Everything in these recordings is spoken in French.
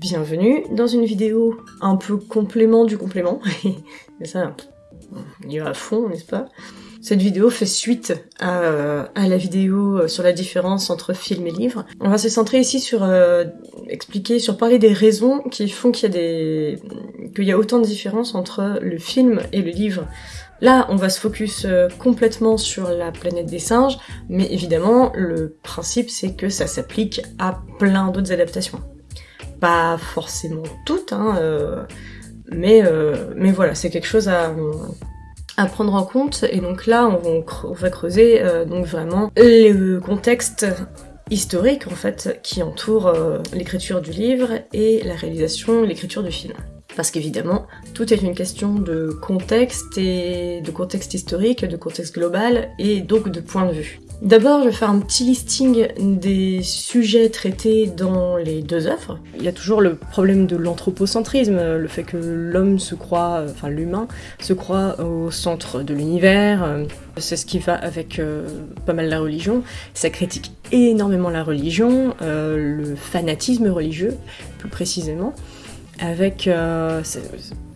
bienvenue dans une vidéo un peu complément du complément. Ça, il y va à fond, n'est-ce pas? Cette vidéo fait suite à, la vidéo sur la différence entre film et livre. On va se centrer ici sur euh, expliquer, sur parler des raisons qui font qu'il y a des qu'il y a autant de différences entre le film et le livre. Là, on va se focus euh, complètement sur la planète des singes, mais évidemment, le principe c'est que ça s'applique à plein d'autres adaptations. Pas forcément toutes, hein, euh, mais, mais voilà, c'est quelque chose à, prendre en compte. Et donc là, on, va creuser euh, donc vraiment le contexte historique en fait qui entoure euh, l'écriture du livre et la réalisation, l'écriture du film. Parce qu'évidemment, tout est une question de contexte et de contexte historique, de contexte global et donc de point de vue. D'abord, je vais faire un petit listing des sujets traités dans les deux œuvres. Il y a toujours le problème de l'anthropocentrisme, le fait que l'homme se croit, enfin l'humain, se croit au centre de l'univers. C'est ce qui va avec euh, pas mal la religion. Ça critique énormément la religion, euh, le fanatisme religieux, plus précisément, avec... Euh,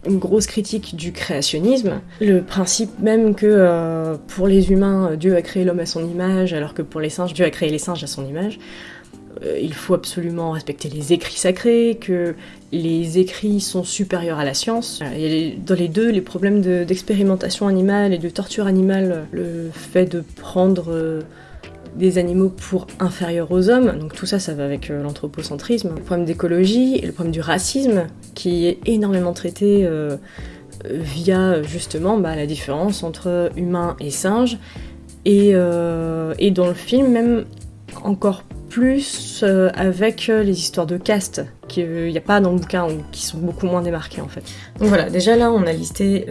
une grosse critique du créationnisme, le principe même que euh, pour les humains, Dieu a créé l'homme à son image, alors que pour les singes, Dieu a créé les singes à son image. Euh, il faut absolument respecter les écrits sacrés, que les écrits sont supérieurs à la science. Il dans les deux, les problèmes d'expérimentation animale et de torture animale, le fait de prendre... Euh, des animaux pour inférieurs aux hommes, donc tout ça, ça va avec euh, l'anthropocentrisme. Le problème d'écologie le problème du racisme, qui est énormément traité euh, via justement bah, la différence entre humains et singes, et, euh, et dans le film même encore plus avec les histoires de caste, qu'il n'y a pas dans le bouquin, ou qui sont beaucoup moins démarquées en fait. Donc voilà, déjà là on a listé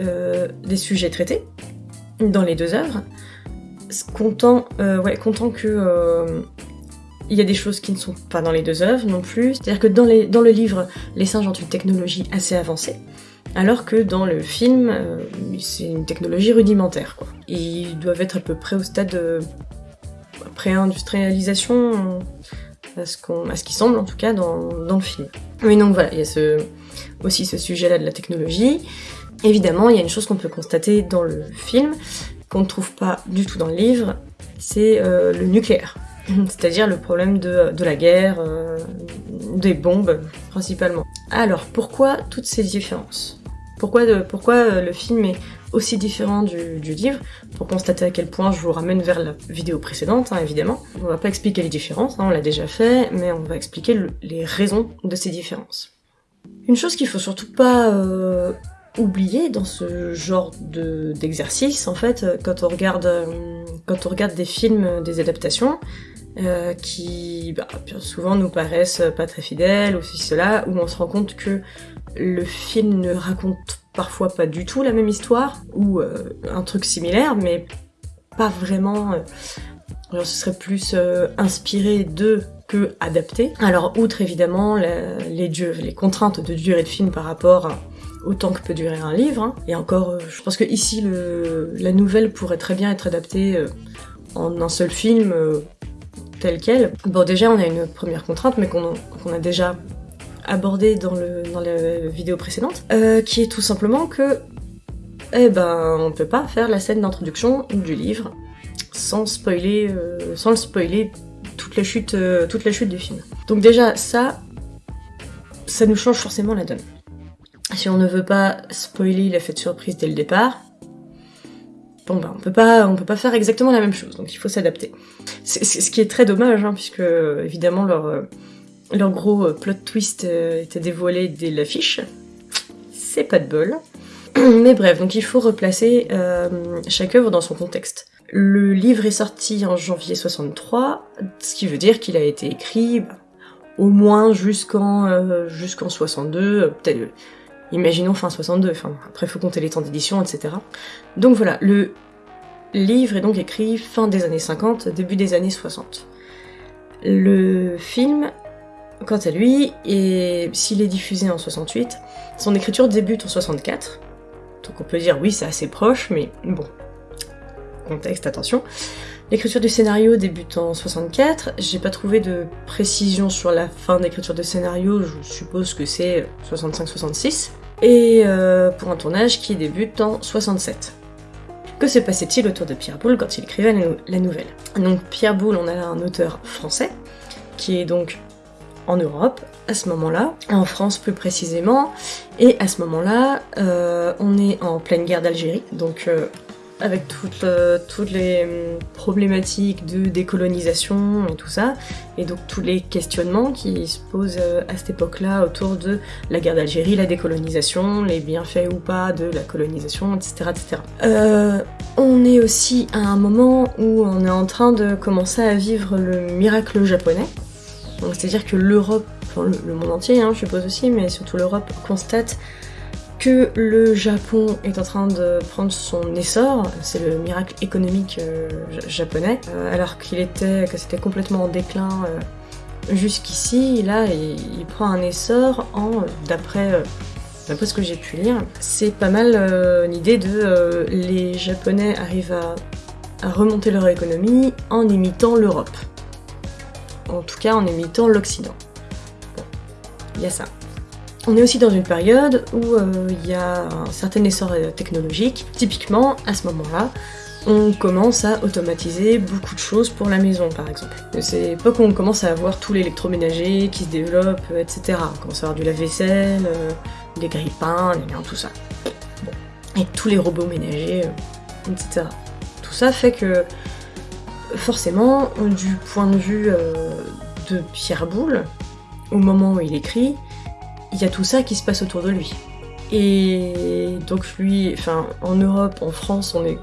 des sujets traités dans les deux œuvres content, euh, ouais, content que euh, il y a des choses qui ne sont pas dans les deux œuvres non plus. C'est-à-dire que dans, les, dans le livre, les singes ont une technologie assez avancée, alors que dans le film, euh, c'est une technologie rudimentaire. Quoi. Ils doivent être à peu près au stade de pré-industrialisation, à ce, qu'on, à ce qui semble en tout cas dans, dans le film. Mais donc voilà, il y a ce, aussi ce sujet-là de la technologie. Évidemment, il y a une chose qu'on peut constater dans le film, qu'on ne trouve pas du tout dans le livre, c'est euh, le nucléaire. C'est-à-dire le problème de, la guerre, euh, des bombes principalement. Alors pourquoi toutes ces différences? Pourquoi, pourquoi euh, le film est aussi différent du, livre? Pour constater à quel point je vous ramène vers la vidéo précédente, hein, évidemment. On va pas expliquer les différences, hein, on l'a déjà fait, mais on va expliquer les raisons de ces différences. Une chose qu'il faut surtout pas oublié dans ce genre d'exercice, en fait, quand on regarde, euh, quand on regarde des films, des adaptations, euh, qui bah, souvent nous paraissent pas très fidèles, ou ceci, cela, où on se rend compte que le film ne raconte parfois pas du tout la même histoire, ou euh, un truc similaire, mais pas vraiment... alors ce serait plus inspiré de que adapté. Alors outre évidemment les, les contraintes de durée de film par rapport à autant que peut durer un livre. Hein. Et encore, euh, je pense que ici, la nouvelle pourrait très bien être adaptée euh, en un seul film euh, tel quel. Bon, déjà, on a une première contrainte, mais qu'on a déjà abordée dans la vidéo précédente, qui est tout simplement que, eh ben, on peut pas faire la scène d'introduction du livre sans spoiler, sans le spoiler toute la chute, toute la chute du film. Donc déjà, ça, ça nous change forcément la donne. Si on ne veut pas spoiler l'effet de surprise dès le départ, bon bah on peut pas, on peut pas faire exactement la même chose, donc il faut s'adapter. Ce qui est très dommage, hein, puisque évidemment leur, euh, leur gros euh, plot twist euh, était dévoilé dès l'affiche. C'est pas de bol. Mais bref, donc il faut replacer chaque œuvre dans son contexte. Le livre est sorti en janvier 63, ce qui veut dire qu'il a été écrit bah, au moins jusqu'en jusqu'en 62, peut-être imaginons fin 62, enfin, après faut compter les temps d'édition, etc. Donc voilà, le livre est donc écrit fin des années 50, début des années 60. Le film, quant à lui, et s'il est diffusé en 68, son écriture débute en 64, donc on peut dire oui c'est assez proche, mais bon, contexte, attention. L'écriture du scénario débute en 64, j'ai pas trouvé de précision sur la fin d'écriture de scénario, je suppose que c'est 65-66, et euh, pour un tournage qui débute en 67. Que se passait-il autour de Pierre Boulle quand il écrivait la nouvelle? Donc Pierre Boulle, on a un auteur français, qui est donc en Europe à ce moment-là, en France plus précisément, et à ce moment-là, euh, on est en pleine guerre d'Algérie, donc euh, avec toutes, toutes les hum, problématiques de décolonisation et tout ça, et donc tous les questionnements qui se posent euh, à cette époque-là autour de la guerre d'Algérie, la décolonisation, les bienfaits ou pas de la colonisation, etc. etc. Euh, on est aussi à un moment où on est en train de commencer à vivre le miracle japonais, c'est-à-dire que l'Europe, le, monde entier hein, je suppose aussi, mais surtout l'Europe constate le Japon est en train de prendre son essor, c'est le miracle économique euh, japonais, euh, alors qu'il était, que c'était complètement en déclin euh, jusqu'ici, là il, prend un essor en, d'après ce que j'ai pu lire, c'est pas mal l'idée de les Japonais arrivent à, à remonter leur économie en imitant l'Europe. En tout cas en imitant l'Occident. Bon, il y a ça. On est aussi dans une période où euh, il y a un certain essor euh, technologique. Typiquement, à ce moment-là, on commence à automatiser beaucoup de choses pour la maison, par exemple. C'est l'époque où on commence à avoir tout l'électroménager qui se développe, euh, etc. On commence à avoir du lave-vaisselle, des grille-pains, tout ça. Et tous les robots ménagers, etc. Tout ça fait que, forcément, du point de vue de Pierre Boulle, au moment où il écrit, il y a tout ça qui se passe autour de lui. Et donc lui, enfin en Europe, en France, on est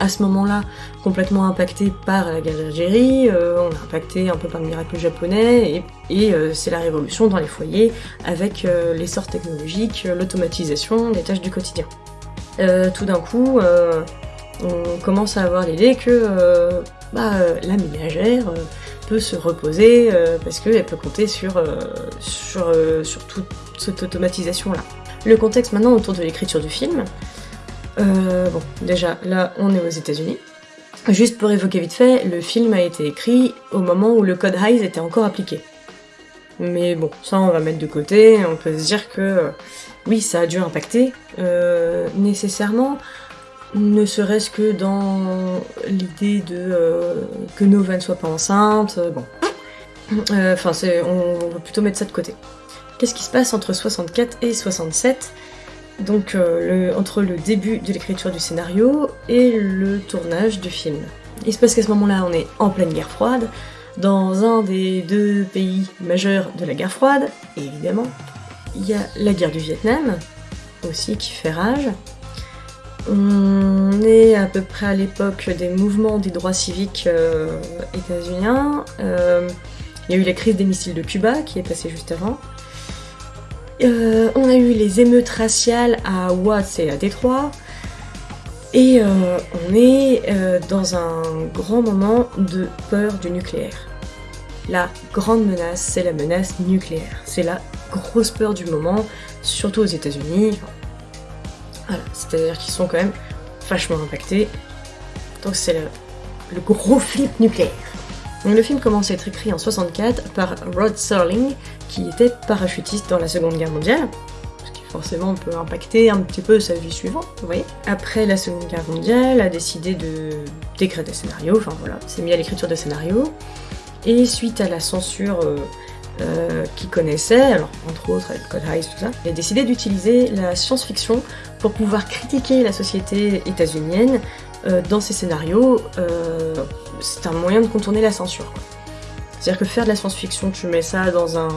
à ce moment-là complètement impacté par la guerre d'Algérie, euh, on est impacté un peu par le miracle japonais, et, euh, c'est la révolution dans les foyers avec euh, l'essor technologique, l'automatisation des tâches du quotidien. tout d'un coup, on commence à avoir l'idée que bah, la ménagère peut se reposer euh, parce qu'elle peut compter sur, euh, sur, euh, sur toute cette automatisation-là. Le contexte maintenant autour de l'écriture du film. bon, déjà, là, on est aux États-Unis. Juste pour évoquer vite fait, le film a été écrit au moment où le code Hayes était encore appliqué. Mais bon, ça on va mettre de côté, on peut se dire que oui, ça a dû impacter nécessairement, ne serait-ce que dans l'idée de euh, que Nova ne soit pas enceinte, euh, bon. Euh, enfin, on, va plutôt mettre ça de côté. Qu'est-ce qui se passe entre 64 et 67 donc entre le début de l'écriture du scénario et le tournage du film. Il se passe qu'à ce moment-là, on est en pleine guerre froide, dans un des deux pays majeurs de la guerre froide, et évidemment, il y a la guerre du Vietnam, aussi qui fait rage, on est à peu près à l'époque des mouvements des droits civiques euh, états-uniens. Euh, il y a eu la crise des missiles de Cuba qui est passée juste avant. Euh, on a eu les émeutes raciales à Watts et à Détroit. Et on est dans un grand moment de peur du nucléaire. La grande menace, c'est la menace nucléaire. C'est la grosse peur du moment, surtout aux États-Unis, c'est-à-dire qu'ils sont quand même vachement impactés. Donc c'est le, gros flip nucléaire. Donc le film commence à être écrit en 64 par Rod Serling, qui était parachutiste dans la Seconde Guerre mondiale, ce qui forcément peut impacter un petit peu sa vie suivante, vous voyez. Après la Seconde Guerre mondiale, a décidé de d'écrire des scénarios, enfin voilà, s'est mis à l'écriture de scénarios, et suite à la censure euh, euh, qui connaissait, entre autres avec Code Heist, tout ça, il a décidé d'utiliser la science-fiction pour pouvoir critiquer la société états-unienne euh, dans ses scénarios. Euh, c'est un moyen de contourner la censure. C'est-à-dire que faire de la science-fiction, tu mets ça dans un,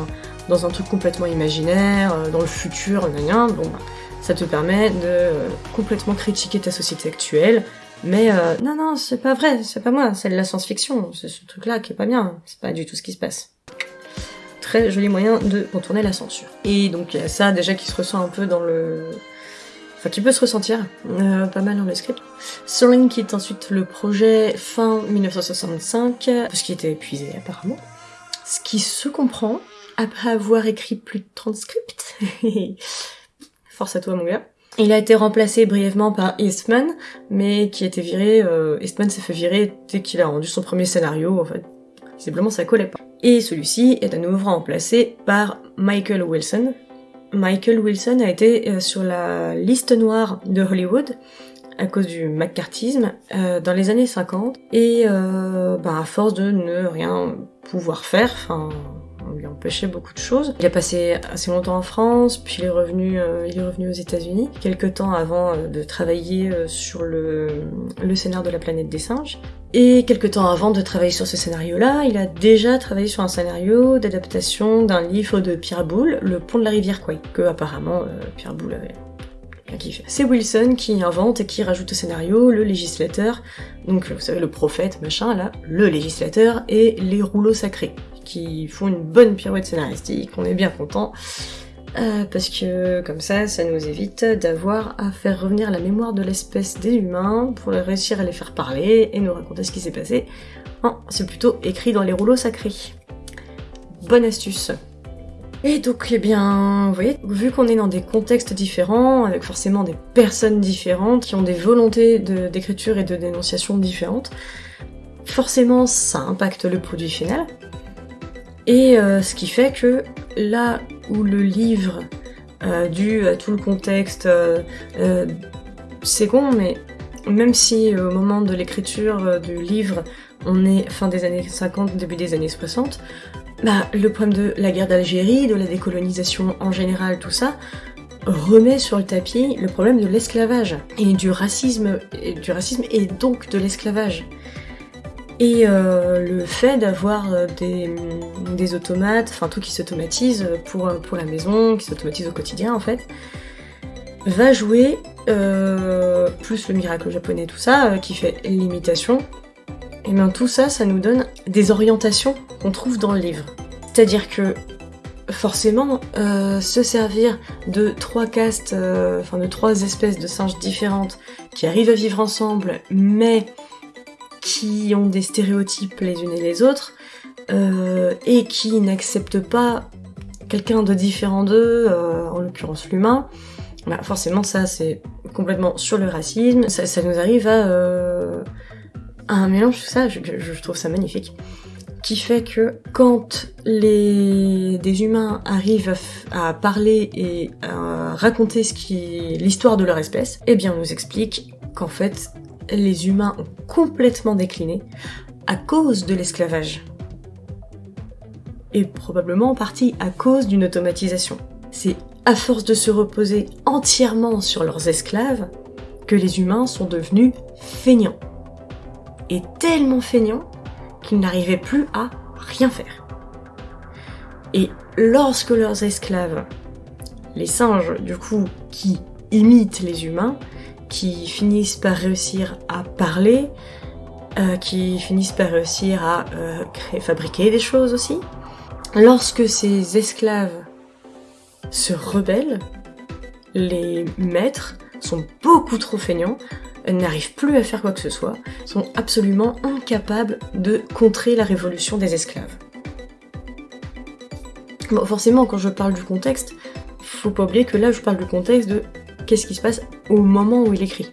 dans un truc complètement imaginaire, dans le futur, rien, bon, bah, ça te permet de complètement critiquer ta société actuelle, mais non, non, c'est pas vrai, c'est pas moi, c'est de la science-fiction, c'est ce truc-là qui est pas bien, c'est pas du tout ce qui se passe très joli moyen de contourner la censure. Et donc il y a ça déjà qui se ressent un peu dans le... Enfin, qui peut se ressentir euh, pas mal dans le script. Soaring quitte ensuite le projet fin 1965, parce qu'il était épuisé apparemment. Ce qui se comprend, après avoir écrit plus de 30 scripts. Force à toi mon gars. Il a été remplacé brièvement par Eastman, mais qui a été viré, euh, Eastman s'est fait virer dès qu'il a rendu son premier scénario, en fait. Visiblement ça collait pas. Et celui-ci est à nouveau remplacé par Michael Wilson. Michael Wilson a été euh, sur la liste noire de Hollywood à cause du McCarthyisme euh, dans les années 50 et euh, bah, à force de ne rien pouvoir faire, enfin on lui empêchait beaucoup de choses. Il a passé assez longtemps en France, puis il est revenu, aux États-Unis, quelques temps avant de travailler sur le, le scénario de la planète des singes. Et quelques temps avant de travailler sur ce scénario-là, il a déjà travaillé sur un scénario d'adaptation d'un livre de Pierre Boulle, Le Pont de la rivière Quay, que apparemment Pierre Boulle avait c'est Wilson qui invente et qui rajoute au scénario le législateur, donc vous savez le prophète, machin, là, le législateur et les rouleaux sacrés, qui font une bonne pirouette scénaristique, on est bien content. Euh, parce que comme ça, ça nous évite d'avoir à faire revenir la mémoire de l'espèce des humains pour réussir à les faire parler et nous raconter ce qui s'est passé. C'est plutôt écrit dans les rouleaux sacrés. Bonne astuce. Et donc, eh bien, vous voyez, vu qu'on est dans des contextes différents, avec forcément des personnes différentes, qui ont des volontés d'écriture et de dénonciation différentes, forcément, ça impacte le produit final. Et euh, ce qui fait que là où le livre, euh, dû à tout le contexte, euh, c'est con, mais même si au moment de l'écriture du livre, on est fin des années 50, début des années 60, bah, le problème de la guerre d'Algérie, de la décolonisation en général, tout ça, remet sur le tapis le problème de l'esclavage et du racisme, et du racisme et donc de l'esclavage. Et euh, le fait d'avoir euh, des, automates, enfin tout qui s'automatise pour, pour la maison, qui s'automatise au quotidien en fait, va jouer, euh, plus le miracle japonais, tout ça, qui fait l'imitation, et bien tout ça, ça nous donne des orientations qu'on trouve dans le livre. C'est-à-dire que forcément, euh, se servir de trois castes, euh, enfin de trois espèces de singes différentes qui arrivent à vivre ensemble, mais qui ont des stéréotypes les unes et les autres, euh, et qui n'acceptent pas quelqu'un de différent d'eux, en l'occurrence l'humain, bah forcément ça c'est complètement sur le racisme, ça, nous arrive à un mélange tout ça, je, je, trouve ça magnifique, qui fait que quand les des humains arrivent à, parler et à raconter ce qui l'histoire de leur espèce, eh bien on nous explique qu'en fait les humains ont complètement décliné à cause de l'esclavage. Et probablement en partie à cause d'une automatisation. C'est à force de se reposer entièrement sur leurs esclaves que les humains sont devenus feignants et tellement feignants qu'ils n'arrivaient plus à rien faire. Et lorsque leurs esclaves, les singes du coup, qui imitent les humains, qui finissent par réussir à parler, euh, qui finissent par réussir à euh, fabriquer des choses aussi, lorsque ces esclaves se rebellent, les maîtres sont beaucoup trop feignants n'arrivent plus à faire quoi que ce soit, sont absolument incapables de contrer la révolution des esclaves. Bon, forcément, quand je parle du contexte, faut pas oublier que là, je parle du contexte de qu'est-ce qui se passe au moment où il écrit.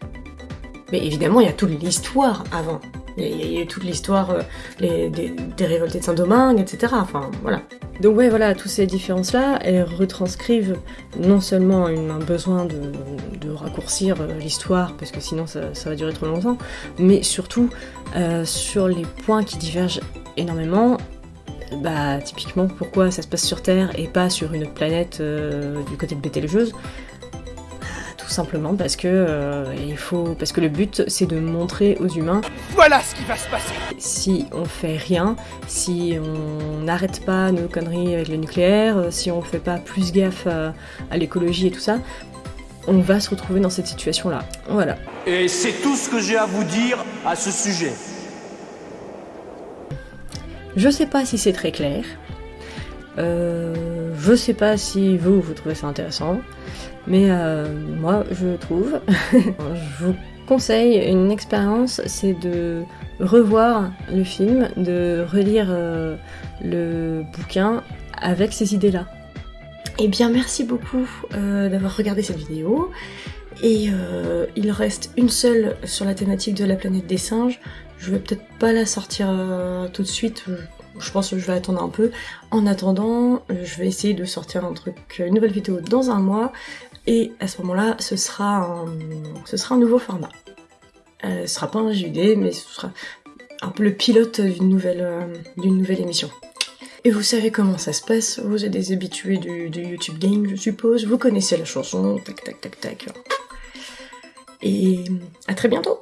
Mais évidemment, il y a toute l'histoire avant. Il y a, toute l'histoire euh, des, des, révoltés de Saint-Domingue, etc. Enfin, voilà. Donc ouais, voilà, toutes ces différences-là, elles retranscrivent non seulement un besoin de, raccourcir euh, l'histoire, parce que sinon ça, va durer trop longtemps, mais surtout euh, sur les points qui divergent énormément. Bah, typiquement, pourquoi ça se passe sur Terre et pas sur une planète du côté de Bételgeuse simplement parce que euh, il faut parce que le but c'est de montrer aux humains voilà ce qui va se passer. Si on fait rien, si on n'arrête pas nos conneries avec le nucléaire, euh, si on fait pas plus gaffe à, l'écologie et tout ça, on va se retrouver dans cette situation là. Voilà. Et c'est tout ce que j'ai à vous dire à ce sujet. Je sais pas si c'est très clair. Euh, je sais pas si vous, vous trouvez ça intéressant. Mais euh, moi, je trouve, je vous conseille une expérience, c'est de revoir le film, de relire euh, le bouquin avec ces idées-là. Eh bien, merci beaucoup euh, d'avoir regardé cette vidéo. Et il reste une seule sur la thématique de la planète des singes. Je vais peut-être pas la sortir tout de suite. Pense que je vais attendre un peu. En attendant, je vais essayer de sortir une nouvelle vidéo dans un mois. Et à ce moment-là, ce sera un, nouveau format. Euh, ce sera pas un JD, mais ce sera un peu le pilote d'une nouvelle, euh, d'une nouvelle émission. Et vous savez comment ça se passe, vous êtes des habitués du YouTube Game, je suppose, vous connaissez la chanson, tac tac tac tac. Et à très bientôt